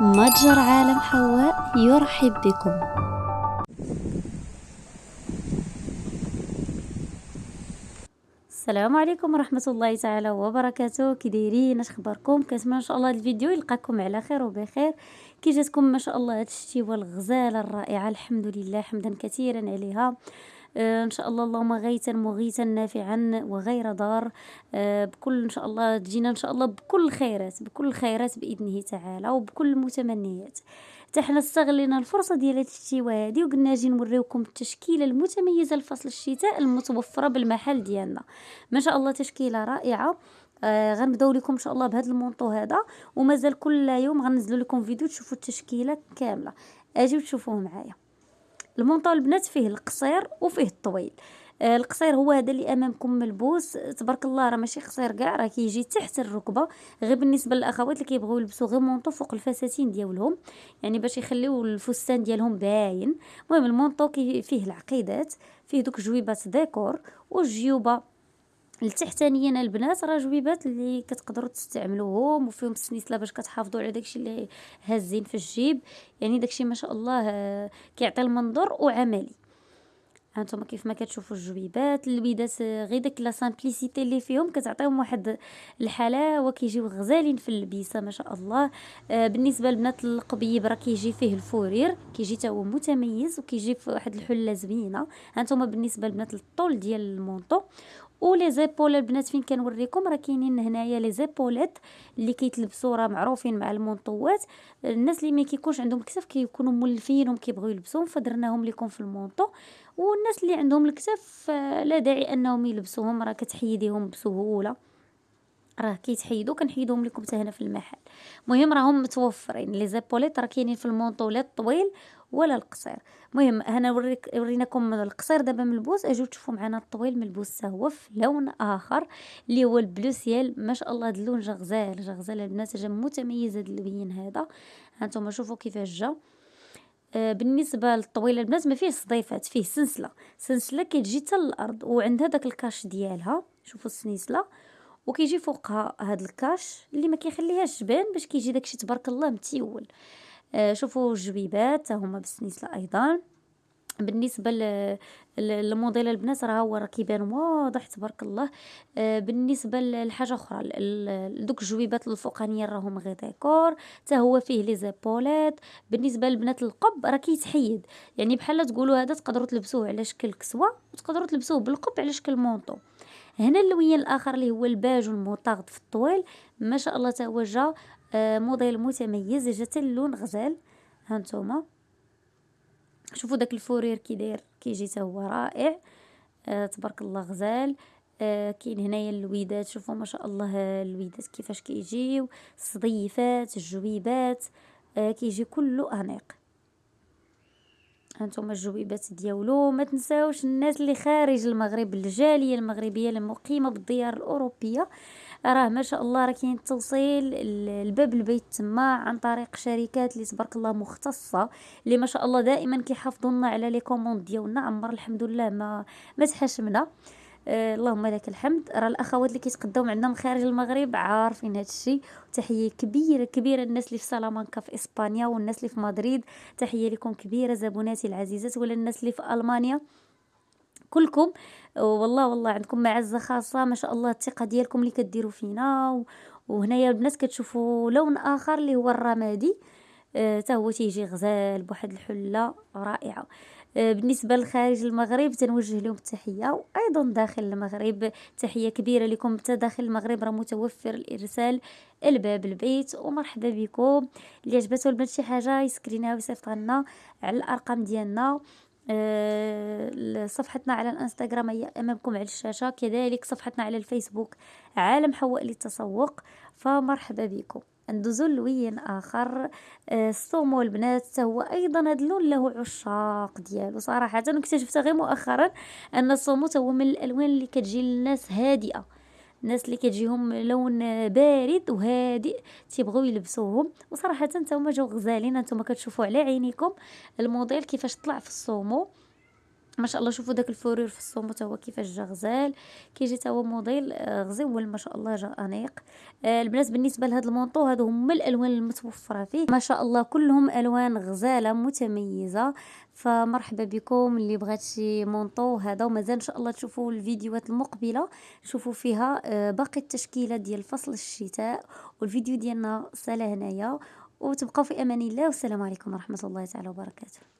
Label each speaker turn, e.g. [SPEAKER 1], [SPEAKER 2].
[SPEAKER 1] متجر عالم حواء يرحب بكم. السلام عليكم ورحمة الله تعالى وبركاته. كي دايرين اش اخباركم كنتمنى إن شاء الله الفيديو يلقاكم على خير وبخير. كي جاتكم ما شاء الله هاد الشتيوة الغزالة الرائعة الحمد لله حمدا كثيرا عليها. إن شاء الله اللهم غيثا مغيثا نافعا وغير ضار. آه، بكل إن شاء الله تجينا إن شاء الله بكل الخيرات بكل الخيرات بإذنه تعالى وبكل المتمنيات حتى حنا استغلينا الفرصة ديال هاد الشتيوه هادي وقلنا نجي نوريوكم التشكيلة المتميزة لفصل الشتاء المتوفرة بالمحل ديالنا. ما شاء الله تشكيلة رائعة. آه غنبداو لكم إن شاء الله بهذا المونطو هذا ومازال كل يوم غنزلوا لكم فيديو تشوفوا التشكيلة كاملة. أجيو تشوفوه معايا. المونطو البنات فيه القصير وفيه الطويل. آه القصير هو هذا اللي أمامكم ملبوس. تبارك الله راه ماشي قصير كاع راه كيجي تحت الركبة. غير بالنسبة للأخوات اللي كيبغيو يلبسوا غير manteau فوق الفساتين ديالهم. يعني باش يخليو الفستان ديالهم باين. المهم ال manteau فيه العقيدات فيه دوك جويبات ديكور والجيوبة التحتانيين البنات راه جويبات اللي كتقدروا تستعملوهم وفيهم السنيسلة باش كتحافظوا على داكشي اللي هازين في الجيب. يعني داكشي ما شاء الله آه، كيعطي المنظر وعملي. هانتوما كيف ما كتشوفوا الجويبات البيدات آه، غير داك la simplicité اللي فيهم كتعطيهم واحد الحلاوه كيجيو غزالين في اللبسه ما شاء الله. آه بالنسبة لبنات القبيب راه كيجي فيه ال fourrure كيجي حتى هو متميز وكيجي في واحد الحلة زوينة. هانتوما بالنسبة لبنات الطول ديال ال manteau و les épaules البنات فين كنوريكم راه كاينين هنايا les épaulettes اللي كيتلبسوا راه معروفين مع المونطوات. الناس اللي ما كيكونش عندهم الكتاف كيكونوا مولفين وكيبغيو يلبسوهم فدرناهم لكم في ال manteau. والناس اللي عندهم الكتاف لا داعي أنهم يلبسوهم راه كتحيديهم بسهولة. راه كيتحيدوا كنحيدوهم لكم حتى هنا في المحل. المهم راهم متوفرين. لي زيبوليت راه كاينين في المونطو لا الطويل ولا القصير. المهم هنا وريك وريناكم القصير دابا ملبوس اجيو تشوفوا معنا الطويل ملبوس هو في لون آخر اللي هو البلو سيال. ما شاء الله هذا اللون جا غزال جا غزال البنات جا متميز هذا. اللون هذا هانتوما شوفوا كيفاش جا. آه بالنسبة للطويله البنات ما فيه صديفات فيه سنسله سنسله كتجي حتى للأرض وعندها داك ال cache ديالها. شوفوا السنسله وكيجي فوقها هاد ال cache اللي ما كيخليهاش تبان باش كيجي داكشي تبارك الله متيول. آه شوفوا الجويبات هما بالسنيسلة أيضا. بالنسبة للموديل البنات راه هو راه كيبان واضح تبارك الله. آه بالنسبة لحاجة أخرى دوك الجويبات الفوقانية راهم غير ديكور. حتى هو فيه les épaulettes. بالنسبة للبنات القب راه كيتحيد. يعني بحال تقولوا هذا تقدروا تلبسوه على شكل كسوة وتقدروا تلبسوه بالقب على شكل manteau هنا اللوين الآخر اللي هو الباج والمطاغد في الطويل. ما شاء الله تا هو جا آه موديل متميز جا اللون غزال. هانتوما شوفوا داك ال fourrure كي داير كيجي تا هو رائع. آه تبارك الله غزال. آه كاين هنايا اللويدات. شوفوا ما شاء الله اللويدات كيفاش كيجيو. الصديفات الجويبات آه كيجي كله أنيق. هانتوما الجويبات ديالو. ما تنساوش الناس اللي خارج المغرب الجالية المغربية المقيمة بالديار الأوروبية. راه ما شاء الله راه كاين التوصيل الباب البيت تما عن طريق شركات اللي تبارك الله مختصة اللي ما شاء الله دائما كيحافظوا لنا على les commandes ديالنا. عمر الحمد لله ما ما تحشمنا. آه اللهم لك الحمد. راه الأخوات اللي كيتقداو عندنا من خارج المغرب عارفين هذا الشيء تحية كبيرة كبيرة الناس اللي في سلامانكا في إسبانيا والناس اللي في مدريد. تحية لكم كبيرة زبوناتي العزيزات ولا الناس اللي في ألمانيا. كلكم والله والله عندكم معزة خاصة. ما شاء الله الثقة ديالكم اللي كديروا فينا. وهنايا الناس كتشوفوا لون آخر اللي هو الرمادي. حتى آه هو تيجي غزال بواحد الحلة رائعة. بالنسبة لخارج المغرب تنوجه لهم التحية وأيضا داخل المغرب تحية كبيرة لكم. حتى داخل المغرب راه متوفر الإرسال الباب البيت ومرحبا بكم. اللي عجبته البنات شي حاجة يسكرينها ويصيفط لنا على الأرقام ديالنا. آه، صفحتنا على الإنستغرام هي أمامكم على الشاشة. كذلك صفحتنا على الفيسبوك عالم حواء للتسوق. فمرحبا بكم. ندوزو لوين آخر. الصومو آه، البنات هو أيضا هذا اللون له عشاق ديالو. صراحة اكتشفت غير مؤخرا أن ال saumon هو من الألوان اللي كتجي للناس هادئة. الناس اللي كتجيهم لون بارد وهادئ تيبغيو يلبسوهم. وصراحه حتى هما جاو غزالين نتوما كتشوفوا على عينيكم الموديل كيفاش طلع في ال saumon ما شاء الله. شوفوا داك ال fourrure في ال saumon تا هو كيفاش جا غزال. كيجي تا هو موديل آه، غزيول ما شاء الله جا أنيق. آه، البنات بالنسبة لهاد ال manteau هادو هما الألوان المتوفرة فيه. ما شاء الله كلهم ألوان غزالة متميزة. فمرحبا بكم اللي بغات شي مونطو. هذا ومازال إن شاء الله تشوفوا الفيديوهات المقبلة. شوفوا فيها آه، باقي التشكيلة ديال فصل الشتاء والفيديو ديالنا سالا هنايا. وتبقاو في أمان الله والسلام عليكم ورحمة الله تعالى وبركاته.